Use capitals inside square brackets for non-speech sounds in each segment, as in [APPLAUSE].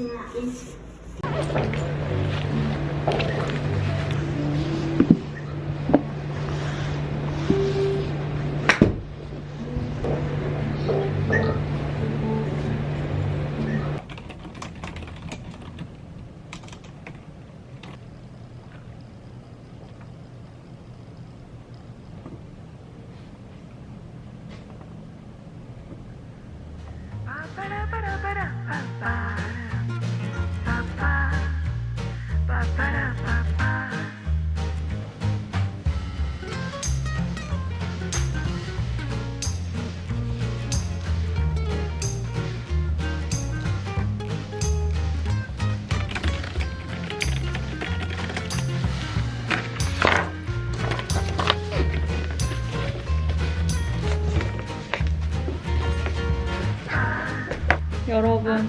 여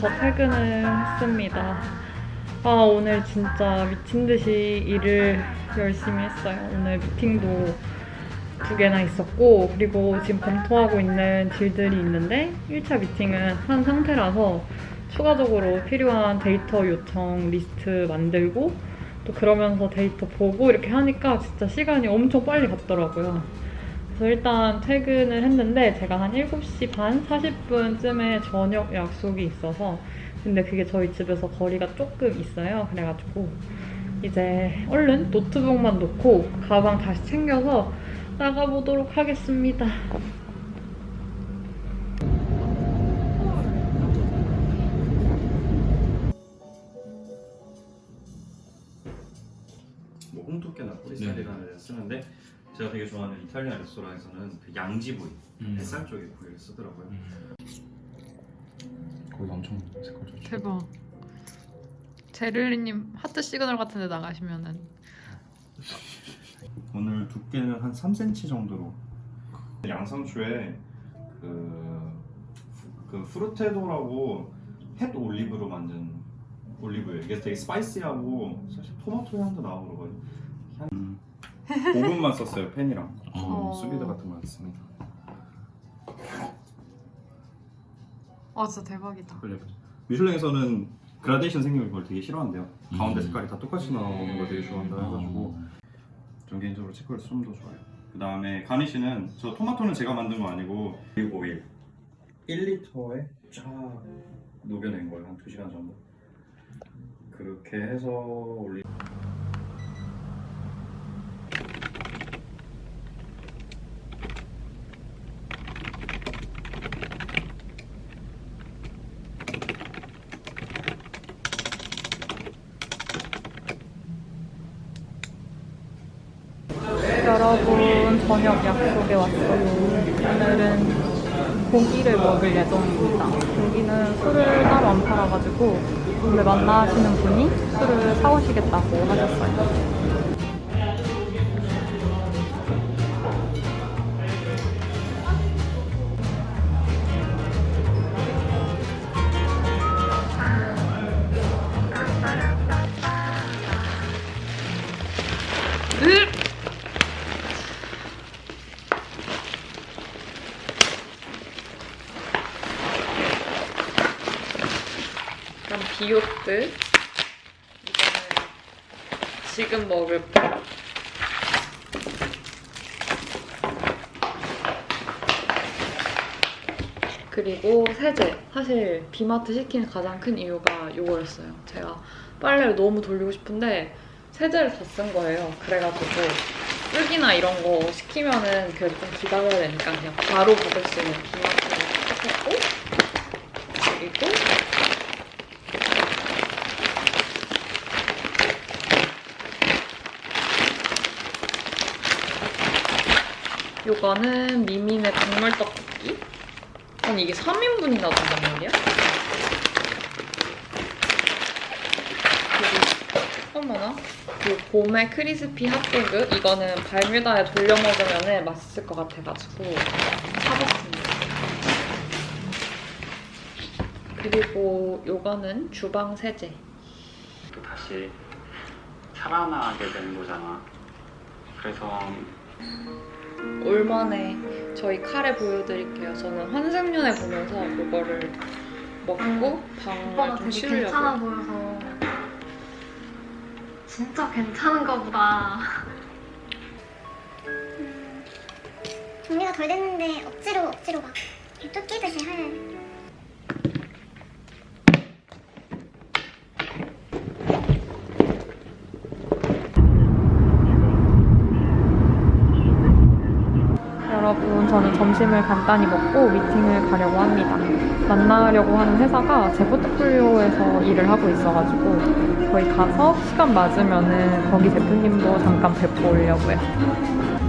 저 퇴근을 했습니다. 아, 오늘 진짜 미친 듯이 일을 열심히 했어요. 오늘 미팅도 두 개나 있었고, 그리고 지금 검토하고 있는 deal들이 있는데, 1차 미팅은 한 상태라서 추가적으로 필요한 데이터 요청 리스트 만들고, 또 그러면서 데이터 보고 이렇게 하니까 진짜 시간이 엄청 빨리 갔더라고요. 그래서 일단 퇴근을 했는데 제가 한 7시 반 40분쯤에 저녁 약속이 있어서 근데 그게 저희 집에서 거리가 조금 있어요. 그래가지고 이제 얼른 노트북만 놓고 가방 다시 챙겨서 나가보도록 하겠습니다. 뭐 홍두깨나 꼬리살이라는 데를 쓰는데 제가 되게 좋아하는 이탈리안 레스토랑에서는 그 양지 부위, 음. 뱃살 쪽에 부위를 쓰더라고요. 거기 엄청 색깔 좋죠. 대박. 제를리님 하트 시그널 같은 데 나가시면은 [LAUGHS] 오늘 두께는 한 3cm 정도로 양상추에 그, 그 프루테도라고 햇 올리브로 만든 올리브예요. 이게 되게 스파이시하고 사실 토마토 향도 나고 그러거든요. 향... 5분만 썼어요 팬이랑 어. 수비드 같은 거 안 씁니다. 아 진짜 대박이다. 그래. 미슐랭에서는 그라데이션 생기면 그걸 되게 싫어한대요. 가운데 음. 색깔이 다 똑같이 나오는 걸 되게 좋아한다 해가지고 전 개인적으로 치콜스 좀더 좋아요. 그 다음에 가니쉬는 저 토마토는 제가 만든 거 아니고 올리브 오일 1리터에 쫙 녹여낸 거예요 한 2시간 정도. 그렇게 해서 올리. 여러분 저녁 약속에 왔어요. 오늘은 고기를 먹을 예정입니다. 여기는 술을 따로 안 팔아가지고 오늘 만나시는 분이 술을 사오시겠다고 하셨어요. 지금 먹을 거. 그리고 세제. 사실 비마트 시킨 가장 큰 이유가 이거였어요. 제가 빨래를 너무 돌리고 싶은데 세제를 다 쓴 거예요. 그래가지고 쓰기나 이런 거 시키면은 그래도 좀 기다려야 되니까 그냥 바로 받을 수 있는 비마트를 시켰고 그리고 요거는 미민의 국물 떡볶이. 아니 이게 3인분이나 된단 말이야? 그리고 어머나. 요 봄의 크리스피 핫도그 이거는 발뮤다에 돌려 먹으면 맛있을 것 같아가지고 사봤습니다. 그리고 요거는 주방 세제. 또 다시 살아나게 되는 거잖아. 그래서 올 만에 저희 카레 보여드릴게요. 저는 환생연애 보면서 그거를 먹고 방을 오빠가 좀 되게 괜찮아 쉬려고. 보여서 진짜 괜찮은가 보다. 음, 정리가 덜 됐는데 억지로 억지로 막 쫓기듯이 할 여러분, 저는 점심을 간단히 먹고 미팅을 가려고 합니다. 만나려고 하는 회사가 제 포트폴리오에서 일을 하고 있어가지고 거기 가서 시간 맞으면 은 거기 대표님도 잠깐 뵙고 오려고요.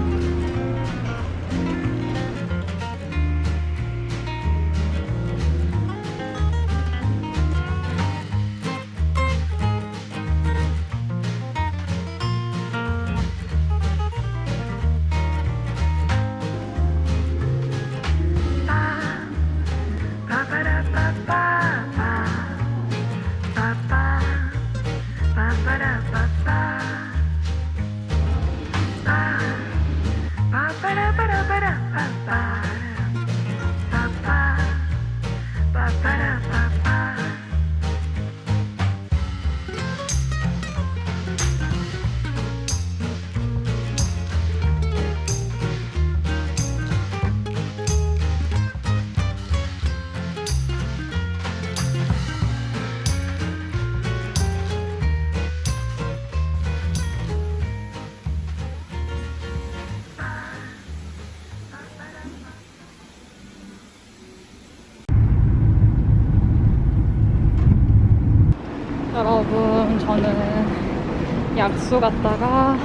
여러분, 저는 약수 갔다가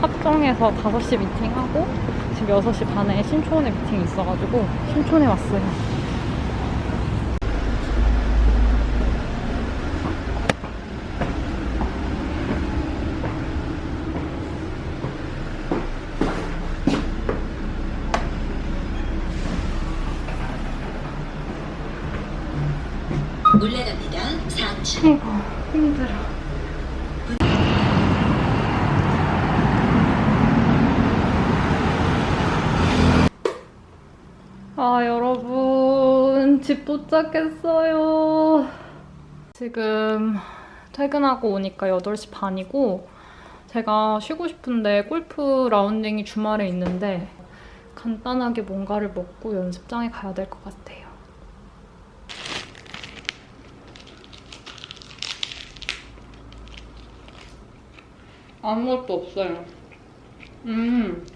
합정에서 5시 미팅하고 지금 6시 반에 신촌에 미팅이 있어가지고 신촌에 왔어요. 올라갑니다. 4층. 아이고, 힘들어. 아, 여러분, 집 도착했어요. 지금 퇴근하고 오니까 8시 반이고, 제가 쉬고 싶은데 골프 라운딩이 주말에 있는데, 간단하게 뭔가를 먹고 연습장에 가야 될 것 같아요. 아무것도 없어요. 음,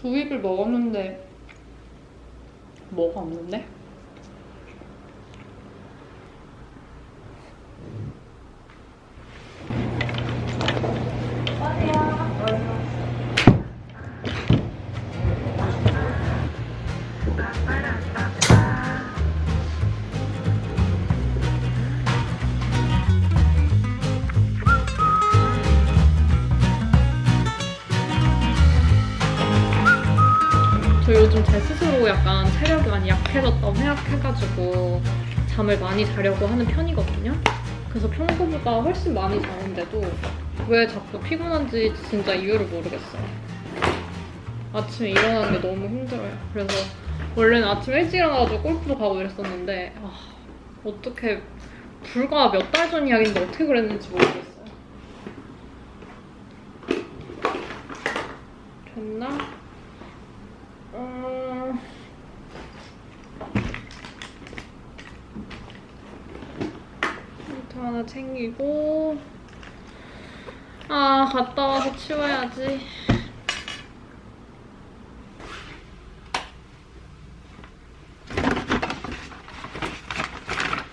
두입을 먹었는데 뭐가 없는데? 저 요즘 제 스스로 약간 체력이 많이 약해졌다고 생각해가지고 잠을 많이 자려고 하는 편이거든요. 그래서 평소보다 훨씬 많이 자는데도 왜 자꾸 피곤한지 진짜 이유를 모르겠어요. 아침에 일어나는 게 너무 힘들어요. 그래서 원래는 아침 일찍 일어나가지고 골프도 가고 이랬었는데 아, 어떻게 불과 몇 달 전 이야기인데 어떻게 그랬는지 모르겠어요. 됐나? 음... 챙기고 아 갔다 와서 치워야지.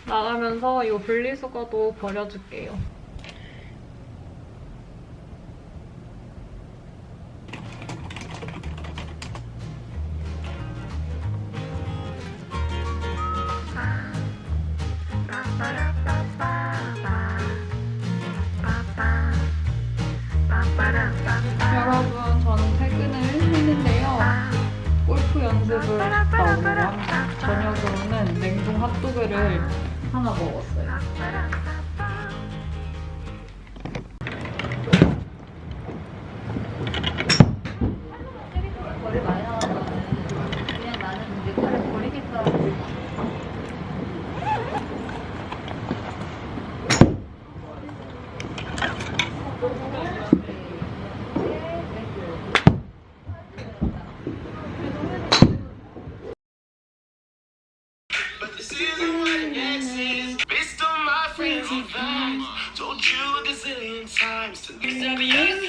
나가면서 이 분리수거도 버려줄게요 하나 먹었어요. Times to Obviously,